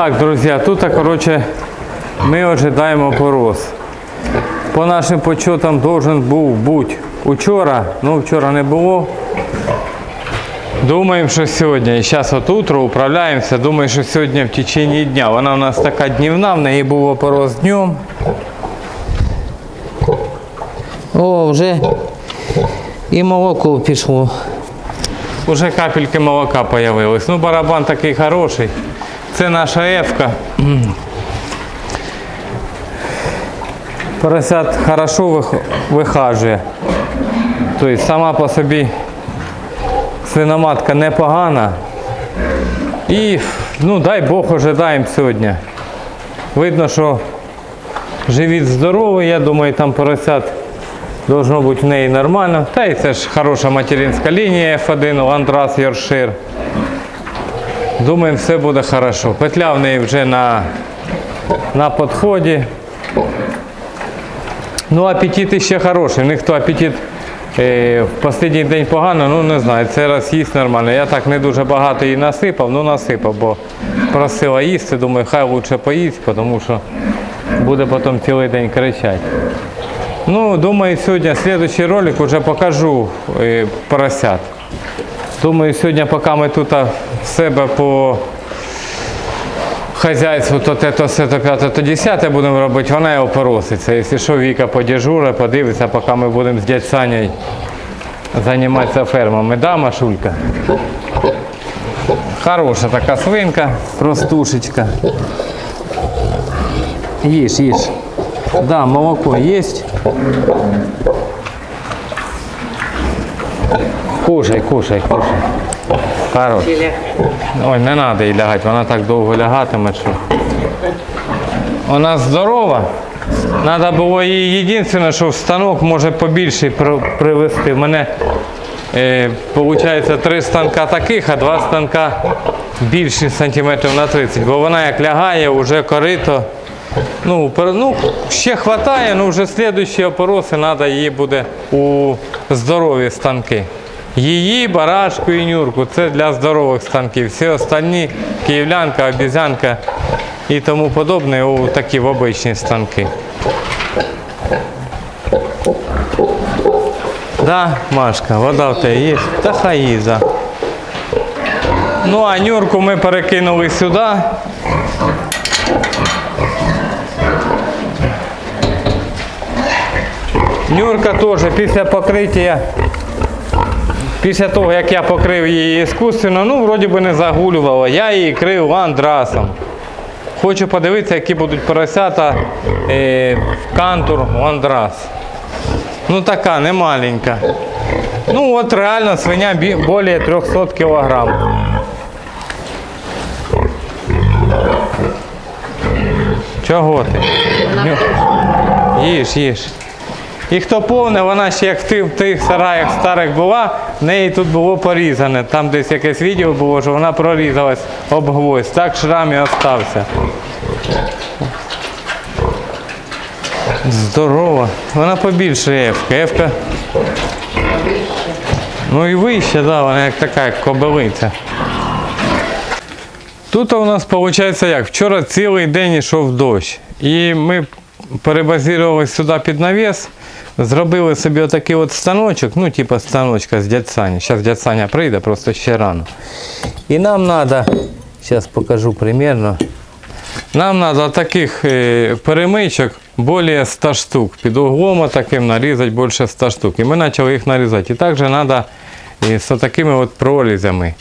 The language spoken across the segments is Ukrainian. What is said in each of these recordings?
Так, друзі, тут, коротше, ми ожидаємо порос. По нашим почетам должен був бути учора, ну вчора не було. Думаємо, що сьогодні. І зараз от утро управляємося. Думаю, що сьогодні в течение дня. Вона у нас така днівна, в неї був опорос днем. О, вже і молоко пішло. Уже капельки молока появились. Ну, барабан такий хороший. Це наша ефка. Поросят хорошо вихажує. Тобто сама по собі свиноматка непогана. І ну дай Бог ожидаємо сьогодні. Видно, що живіт здоровий, я думаю, там поросят Должно бути в неї нормально. Та й це ж хороша материнська лінія F1, Ландрас Йоршир. Думаємо, все буде хорошо. Петля в неї вже на, на підході. Ну, апетит ще хороший. У них апетит е, в останній день погано, ну не знаю, це раз їсть нормально. Я так не дуже багато її насипав, ну насипав, бо просила їсти, думаю, хай лучше поїсть, тому що буде потім цілий день кричати. Ну, думаю, сьогодні следующий ролик уже покажу е, поросят. Думаю, сьогодні, поки ми тут себе по хазяйству, то те, то все, то п'яте, то десяте будемо робити, вона його пороситься. Якщо що, Віка подежуре, подивиться, поки ми будемо з дядь Санєю займатися фермами. Да, Машулька? Хороша така свинка, простушечка. Їж, їж. Да, молоко есть. Кушай, кушай, кушай. Хорош. Ой, не треба їй лягати, вона так довго лягатиме, що. Вона здорова. Треба було їй єдине, що в станок може побільше привезти. У мене е, виходить три станка таких, а два станка більші сантиметрів на 30. Бо вона як лягає, вже корито. Ну, ну, ще вистачає, ну вже слідуючі опороси треба її буде у здорові станки. Її, барашку і нюрку це для здорових станків. Всі остальні київлянка, обізянка і тому подобне у такі в обичні станки. Да, Машка, вода в тебе є? Та хай їза. Ну а нюрку ми перекинули сюди. Нюрка теж після покриття, після того, як я покрив її іскусственно, ну, вроді би не загулювала. Я її крив ландрасом. Хочу подивитися, які будуть поросята е, в кантур ландрас. Ну така, не маленька. Ну от реально свиня більше 300 кілограм. Чого ти? Їж, їж. І хто повне, вона ще як в тих сараях старих була, в неї тут було порізане. Там десь якесь відео було, що вона прорізалась об гвоздь. Так шрам і остався. Здорова. Вона побільше Ефка. Ефка. Ну і вище, да, вона як така, як кобилиця. Тут у нас виходить як? Вчора цілий день йшов дощ. І ми перебазірувалися сюди під навіс, зробили собі отакий от станочок, ну, типу станочка з дядь Саня. Зараз дядь Саня прийде, просто ще рано. І нам треба, зараз покажу примерно. Нам треба таких е, перемичок більше 100 штук. Під углом таким нарізати більше 100 штук. І ми почали їх нарізати. І також треба з такими от прорізями.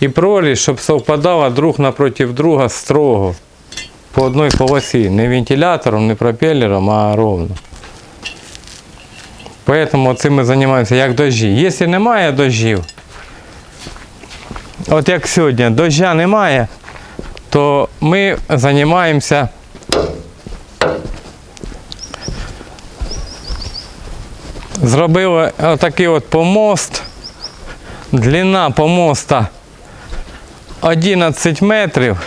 І проріз, щоб совпадало друг напроти друга строго. По одній полосі. Не вентилятором, не пропелером, а ровно. Поэтому цим ми займаємося як дожі. Якщо немає дождів, от як сьогодні, дождя немає, то ми займаємося зробили отакий от помост. Длина помоста 11 метрів.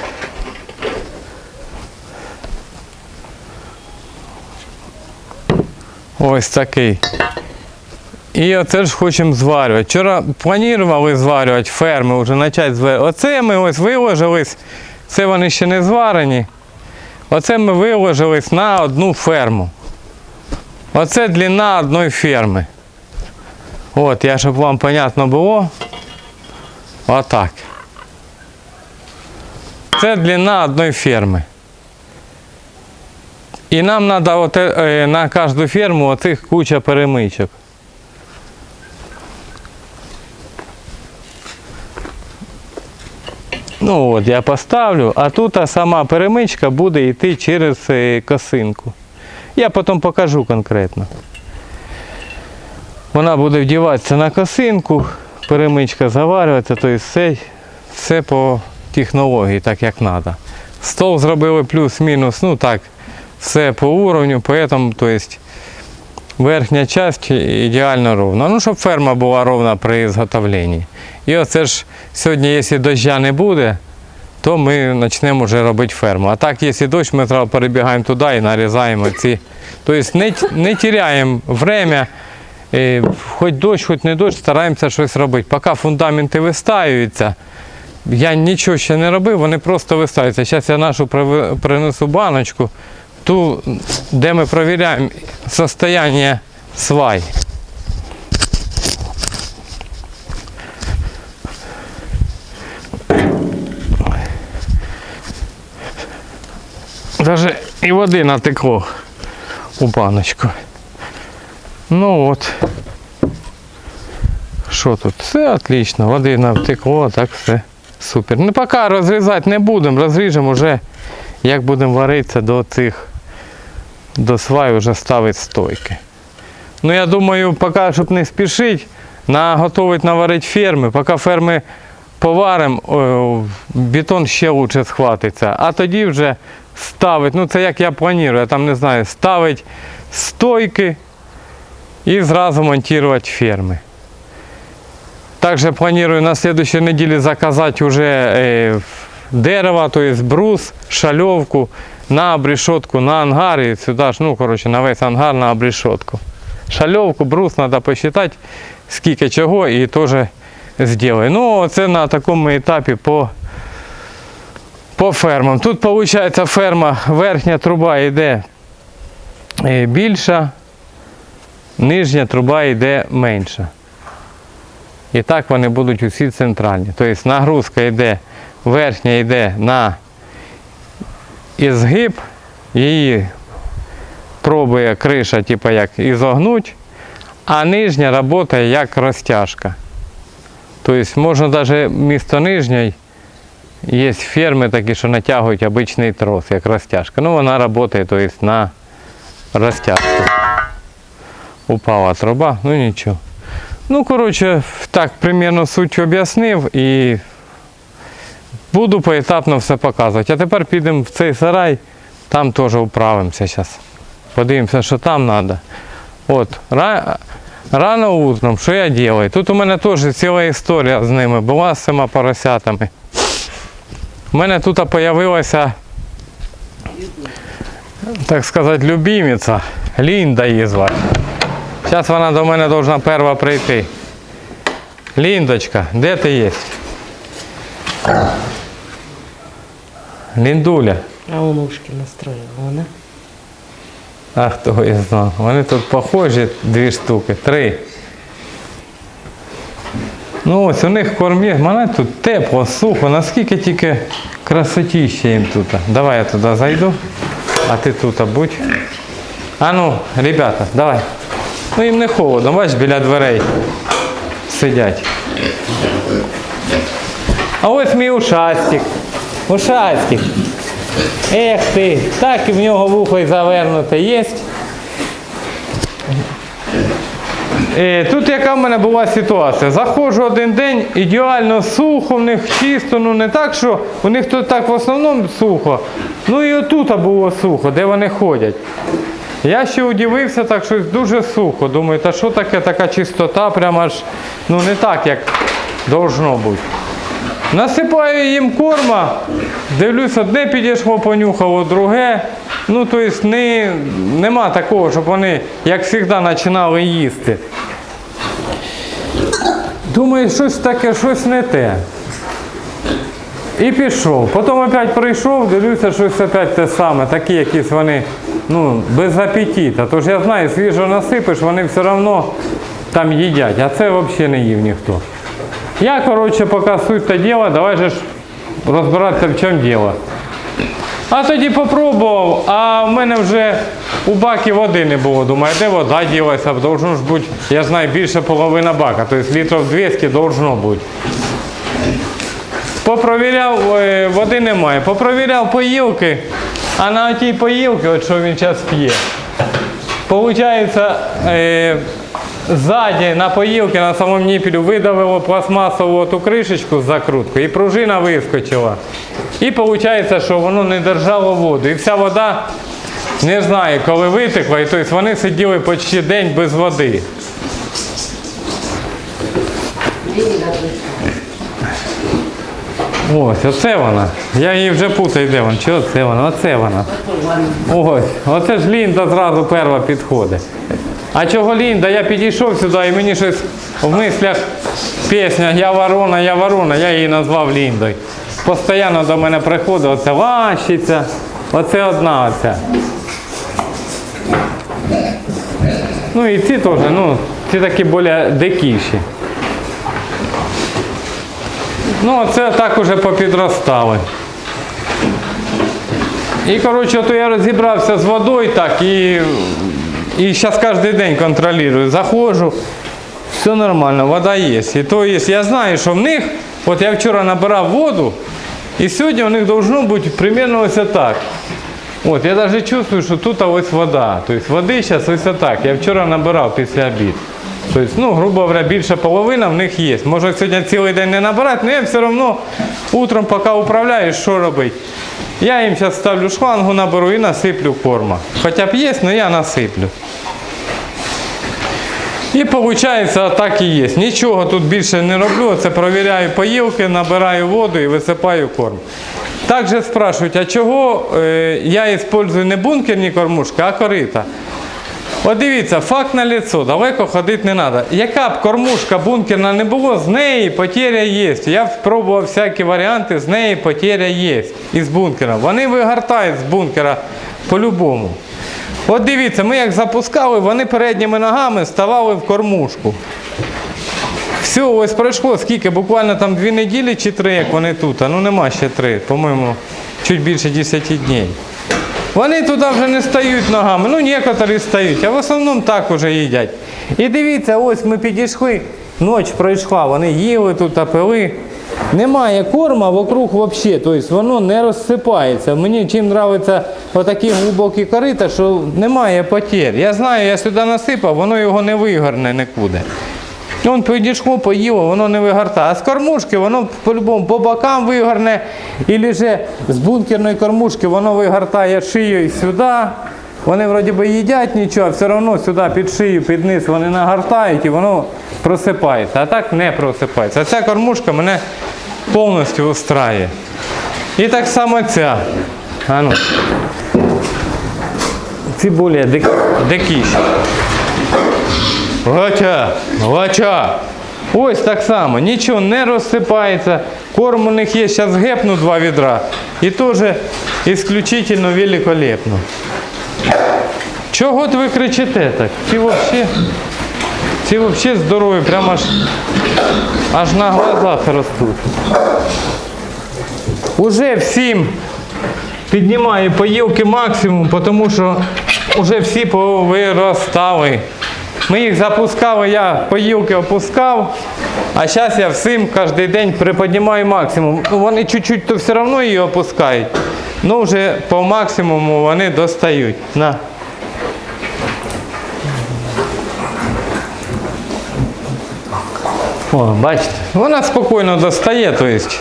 Ось такий. І оце ж хочемо зварювати. Вчора планували зварювати ферми, вже почати зварювати. Оце ми ось виложились Це вони ще не зварені. Оце ми виложились на одну ферму. Оце длина одної ферми. От, я щоб вам понятно було. Отак. Це длина одної ферми. І нам треба на кожну ферму оцих куча перемичок. Ну от я поставлю, а тут сама перемичка буде йти через е, косинку. Я потім покажу конкретно. Вона буде вдіватися на косинку, перемичка заварюється, тобто все, все по технології, так як треба. Стол зробили плюс-мінус, ну так, все по уровню, поэтому, то есть, верхня часть ідеально ровна. Ну, щоб ферма була ровна при зготовленні. І оце ж сьогодні, якщо доща не буде, то ми почнемо вже робити ферму. А так, якщо дощ, ми зразу перебігаємо туди і нарізаємо ці. Тобто не, не теряємо время, хоч дощ, хоч не дощ, стараємося щось робити. Поки фундаменти вистаюються, я нічого ще не робив, вони просто вистаюються. Зараз я нашу принесу баночку, ту, де ми перевіряємо состояние свай. Даже і води натекло у баночку. Ну от. Що тут? Все отлично, води натекло, так все супер. Ну поки розрізати не будемо, розріжемо вже, як будемо варитися до цих, до свай вже ставити стойки. Ну я думаю, поки, щоб не спішити, наготовить наварити ферми, поки ферми поваримо, бетон ще краще схватиться. А тоді вже ставить, ну це як я планую, я там не знаю, ставить стойки і зразу монтувати ферми. Также планирую на следующей неделе заказать уже э, дерево, то есть брус, шалевку на обрешетку, на ангар и сюда ж, ну, короче, на весь ангар на обрешетку. Шальовку, брус надо посчитать, скільки чого і теж зроблю. Ну, це на такому етапі по, по фермам. Тут виходить ферма, верхня труба йде е, більша, нижня труба йде менша. І так вони будуть усі центральні. Тобто нагрузка йде, верхня йде на ізгиб, її пробує криша, типу як ізогнуть, а нижня працює як розтяжка. Тобто можна навіть місто нижньої, є ферми такі, що натягують обичний трос, як розтяжка. Ну вона працює тобто, на розтяжку. Упала труба, ну нічого. Ну, коротше, так примерно суть об'яснив і буду поетапно все показувати. А тепер підемо в цей сарай, там теж управимося зараз. Подивимося, що там треба. От, рано утром, що я роблю? Тут у мене теж ціла історія з ними була з цими поросятами. У мене тут з'явилася, так сказати, любимиця. Лінда її звати. Зараз вона до мене повинна перша прийти. Ліндочка, де ти є? Ліндуля. А он ушки настроила, вона. А хто я знав? Вони тут похожі дві штуки, три. Ну ось у них кормі. Мене тут тепло, сухо, наскільки тільки красотіще їм тут. Давай я туди зайду, а ти тут будь. А ну, ребята, давай. Ну їм не холодно, бач, біля дверей сидять. А ось мій ушастик. Ушастик. Ех ти, так і в нього вухо й завернуте є. Е, Тут яка в мене була ситуація? Заходжу один день, ідеально сухо, в них чисто, ну не так, що у них тут так в основному сухо. Ну і отут було сухо, де вони ходять. Я ще удивився, так щось дуже сухо. Думаю, та що таке така чистота, прямо аж ну не так, як должно бути. Насипаю їм корма, дивлюсь, одне підійшло, понюхало, друге. Ну, тобто не, нема такого, щоб вони, як завжди, починали їсти. Думаю, щось таке, щось не те. І пішов. Потім опять прийшов, дивлюся, щось опять те саме, такі якісь вони, ну, без апетита. Тож я знаю, свіжо насипиш, вони все одно там їдять, а це взагалі не їв ніхто. Я, коротше, поки суть та діло, давай же ж розбиратися в чому діло. А тоді попробував, а в мене вже у бакі води не було. Думаю, де вода ділася, должно ж бути, я знаю, більше половина бака, тобто літрів 200 должно бути. Попровіряв, е, води немає. Попровіряв поїлки, а на тій поїлці, от що він зараз п'є, е, ззаді на поїлки на самому ніпілю видавило пластмасову ту кришечку з закруткою і пружина вискочила. І виходить, що воно не держало воду. І вся вода, не знаю, коли витекла, і тобто вони сиділи почти день без води. Ось, оце вона. Я її вже путаю, де вона. Чи оце вона? Оце вона. Ось, оце ж Лінда зразу перша підходить. А чого Лінда? Я підійшов сюди і мені щось в мислях пісня Я ворона, я ворона, я її назвав Ліндою. Постоянно до мене приходить оце лащиця, оце одна оця. Ну і ці теж, ну, ці такі більш дикіші. Ну, це так уже попідростали. І, коротше, то я розібрався з водою так і, і зараз кожен день контролюю. Заходжу, все нормально, вода є. І то є. Я знаю, що в них, от я вчора набирав воду, і сьогодні у них должно бути примерно ось так. От, я навіть чувствую, що тут ось вода. Тобто води зараз ось так. Я вчора набирав після обіду. Тобто, ну, грубо говоря, більша половина в них є. Може сьогодні цілий день не набирати, але я все одно утром, поки управляю, що робити. Я їм зараз ставлю шлангу, наберу і насиплю корма. Хоча б є, але я насиплю. І виходить, так і є. Нічого тут більше не роблю. Це провіряю поїлки, набираю воду і висипаю корм. Також спрашують, а чого е, я використовую не бункерні кормушки, а корита. От дивіться, факт на лицо, далеко ходити не треба. Яка б кормушка бункерна не було, з неї потеря є. Я спробував всякі варіанти, з неї потеря є із бункера. Вони вигортають з бункера по-любому. От дивіться, ми як запускали, вони передніми ногами ставали в кормушку. Все, ось пройшло скільки, буквально там дві неділі чи три, як вони тут, а ну нема ще три, по-моєму, чуть більше 10 днів. Вони туди вже не стають ногами, ну некоторі стають, а в основному так уже їдять. І дивіться, ось ми підійшли, ніч пройшла, вони їли тут, пили. Немає корма вокруг взагалі, тобто воно не розсипається. Мені чим подобаються отакі глибокі корита, що немає потір. Я знаю, я сюди насипав, воно його не вигорне нікуди. Вон підійшло, поїло, воно не вигортає. А з кормушки воно по-любому по бокам вигорне, і же з бункерної кормушки воно вигортає шию сюди. Вони вроді би їдять нічого, а все одно сюди під шию, під низ вони нагортають і воно просипається. А так не просипається. А ця кормушка мене повністю устраює. І так само ця. А ну. Ці більш дик, дикіші. Гача, гача. Ось так само, нічого не розсипається. Корм у них є, зараз гепну два відра. І теж исключительно великолепно. Чого ви кричите так? Ці взагалі, ці взагалі здорові, прямо аж, аж на глазах ростуть. Уже всім піднімаю поїлки максимум, тому що вже всі повиростали. Ми їх запускали, я поїлки опускав, а зараз я всім кожен день приподнімаю максимум. Ну, Вони чуть-чуть то все одно її опускають. Ну вже по максимуму вони достають. На. О, бачите, вона спокійно достає, то есть.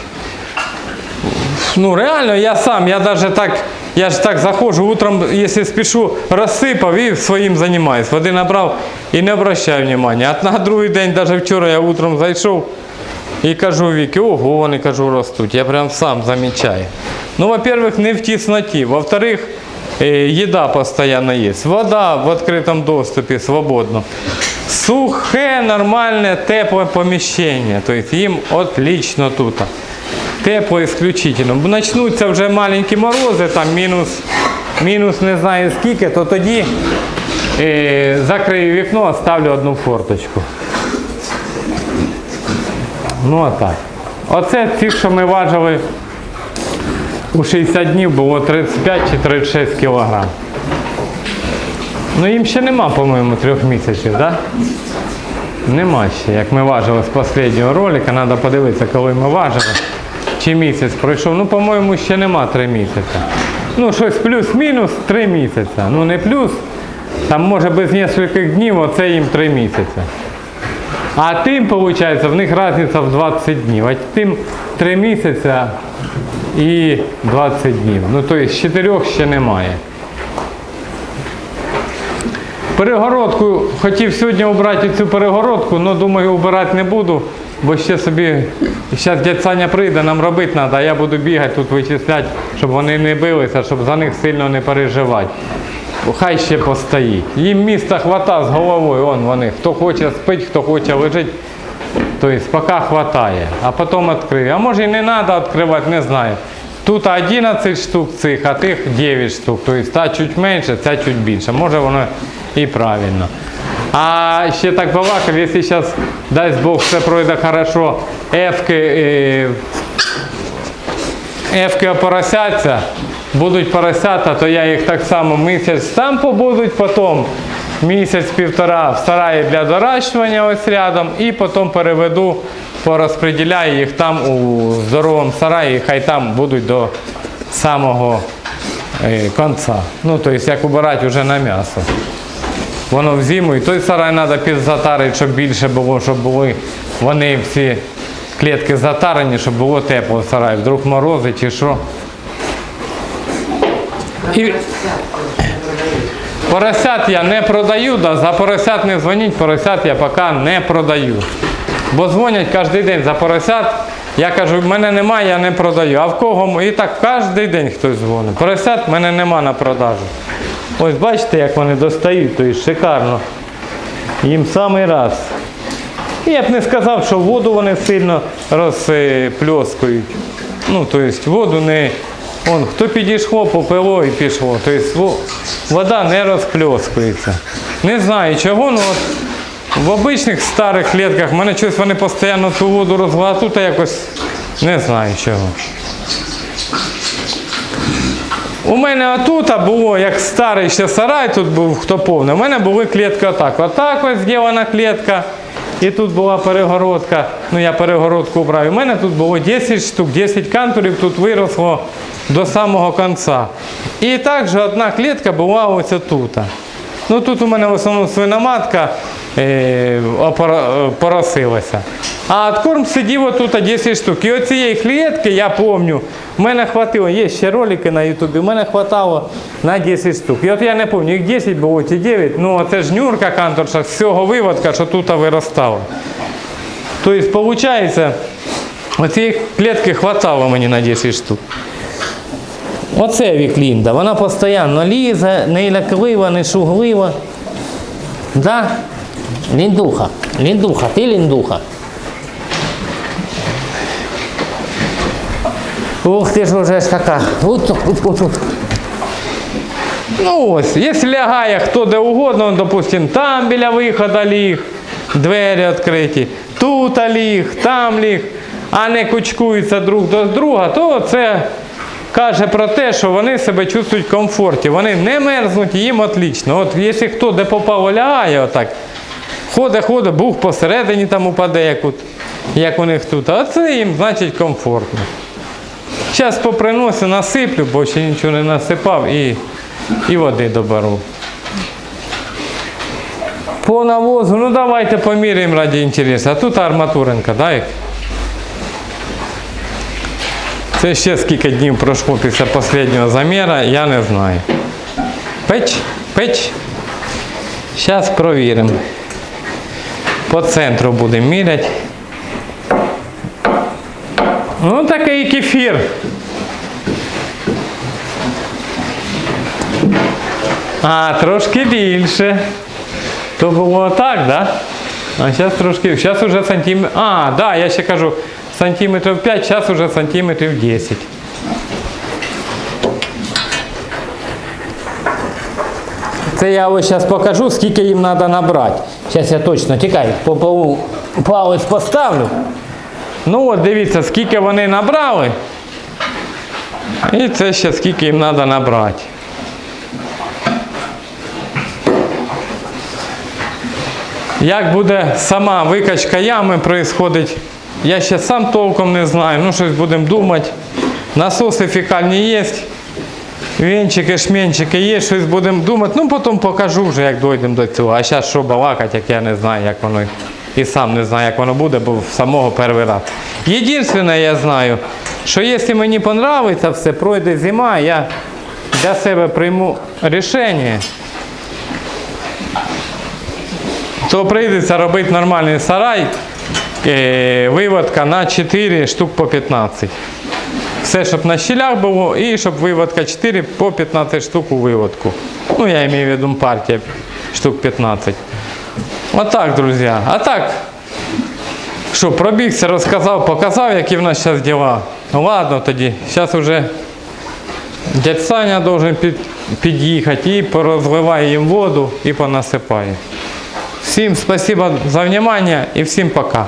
Ну реально, я сам, я даже так, я ж так заходжу утром, если спешу, розсипав і своїм займаюсь. Води набрав і не обращаю внимания. А на другий день, даже вчора я утром зайшов і кажу Віки, ого, вони кажу, ростуть. Я прям сам замічаю. Ну, во-первых, не в тісноті. Во-вторых, е, їда постійно є. Вода в відкритому доступі свободно. Сухе, нормальне, тепле поміщення. Тобто їм отлично тут. Тепло исключительно. Бо Начнуться вже маленькі морози, там мінус, мінус не знаю скільки, то тоді е, закрию вікно, ставлю одну форточку. Ну а так. Оце ті, що ми важили у 60 днів, було 35 чи 36 кілограм. Ну їм ще нема, по-моєму, трьох місяців, так? Да? Нема ще. Як ми важили з останнього ролика, треба подивитися, коли ми важили. Чи місяць пройшов. Ну, по-моєму, ще нема три місяці. Ну, щось плюс-мінус три місяці. Ну не плюс. Там може без кількох днів, оце їм три місяці. А тим, виходить, в них різниця в 20 днів. А тим 3 місяці і 20 днів. Ну, тобто з 4 ще немає. Перегородку хотів сьогодні обрати цю перегородку, але думаю, обирати не буду, бо ще собі, зараз дядь Саня прийде, нам робити треба, а я буду бігати тут вичисляти, щоб вони не билися, щоб за них сильно не переживати. Хай ще постоїть. Їм міста хвата з головою, он вони. Хто хоче спить, хто хоче лежить. Тобто поки хватає, а потім відкриє. А може і не треба відкривати, не знаю. Тут 11 штук цих, а тих 9 штук. Тобто та чуть менше, ця чуть більше. Може воно і правильно. А ще так балакав, якщо зараз, дасть Бог, все пройде хорошо, ефки, е, ефки опоросяться, будуть поросята, то я їх так само місяць там побудуть, потім місяць-півтора в сараї для доращування ось рядом, і потім переведу, порозподіляю їх там у здоровому сараї, хай там будуть до самого е, кінця. Ну, тобто як убирати вже на м'ясо. Воно в зиму, і той сарай треба підзатарити, щоб більше було, щоб були вони всі клітки затарені, щоб було тепло в сараї. Вдруг морози чи що. І... Поросят я не продаю, да, за поросят не дзвоніть, поросят я поки не продаю. Бо дзвонять кожен день за поросят. Я кажу, в мене немає, я не продаю. А в кого? І так кожен день хтось дзвонить. Поросят в мене нема на продажу. Ось бачите, як вони достають, то і шикарно. Їм самий раз. Я б не сказав, що воду вони сильно розпльоскують. Ну, тобто воду не. Вон, хто підійшло, попило і пішло. Тобто вода не розпльоскується. Не знаю чого, ну от в обичних старих клітках в мене щось вони постійно ту воду розгладають, тут якось не знаю чого. У мене отут було, як старий ще сарай, тут був хто повний. У мене були клітки отак. Отак ось зроблена клітка. І тут була перегородка. Ну я перегородку убрав. У мене тут було 10 штук, 10 кантурів тут виросло до самого кінця. І також одна клітка була ось тут. Ну тут у мене в основному свиноматка е, е, поросилася. А откорм сидів отут 10 штук. І оцієї клітки, я пам'ятаю, в мене хватило, є ще ролики на ютубі, в мене хватало на 10 штук. І от я не пам'ятаю, їх 10 було чи 9, ну це ж нюрка канторша з цього виводка, що тут виростала. Тобто, виходить, оцієї клітки хватало мені на 10 штук. Оце Віклінда, вона постійно лізе, не ляклива, не шуглива. Да? Ліндуха, ліндуха, ти ліндуха. Ух ти ж вже ж така. От, от, от. Ну ось, якщо лягає хто де угодно, он, допустим, там біля виходу ліг, двері відкриті, тут ліг, там ліг, а не кучкуються друг до друга, то це каже про те, що вони себе чувствують в комфорті. Вони не мерзнуть, їм отлично. От якщо хто де попав лягає отак, ходить, ходить, бух посередині там упаде, як, от, як у них тут, а це їм значить комфортно. Зараз поприносю, насиплю, бо ще нічого не насипав і, і води доберу. По навозу, ну давайте поміряємо раді інтересу. А тут арматуринка, дай. Це ще скільки днів пройшло після останнього заміра, я не знаю. Печ, печ. Зараз провіримо. По центру будемо міряти. Ну такий кефір. А, трошки більше. То було так, да? А зараз трошки. Зараз уже сантиметр. А, да, я ще кажу, сантиметрів 5, зараз уже сантиметрів 10. Це я ось зараз покажу, скільки їм треба набрати. Зараз я точно тікай, попову палець поставлю. Ну от дивіться, скільки вони набрали. І це ще скільки їм треба набрати. Як буде сама викачка ями происходить, я ще сам толком не знаю. Ну, щось будемо думати. Насоси фекальні є. Вінчики, шмінчики є, щось будемо думати. Ну, потім покажу вже, як дійдемо до цього. А зараз що балакати, як я не знаю, як воно. І сам не знаю, як воно буде, бо самого перший раз. Єдине, я знаю, що якщо мені подобається все, пройде зима, я для себе прийму рішення, то прийдеться робити нормальний сарай, е, виводка на 4 штук по 15. Все, щоб на щілях було, і щоб виводка 4 по 15 штук у виводку. Ну, я маю в виду партія штук 15. Отак, друзья. А так, що, пробігся, розказав, показав, які в нас зараз діла. Ну ладно тоді, зараз вже дядь Саня должен під, під'їхати і порозливає їм воду і понасипає. Всім спасибо за внимание і всім пока.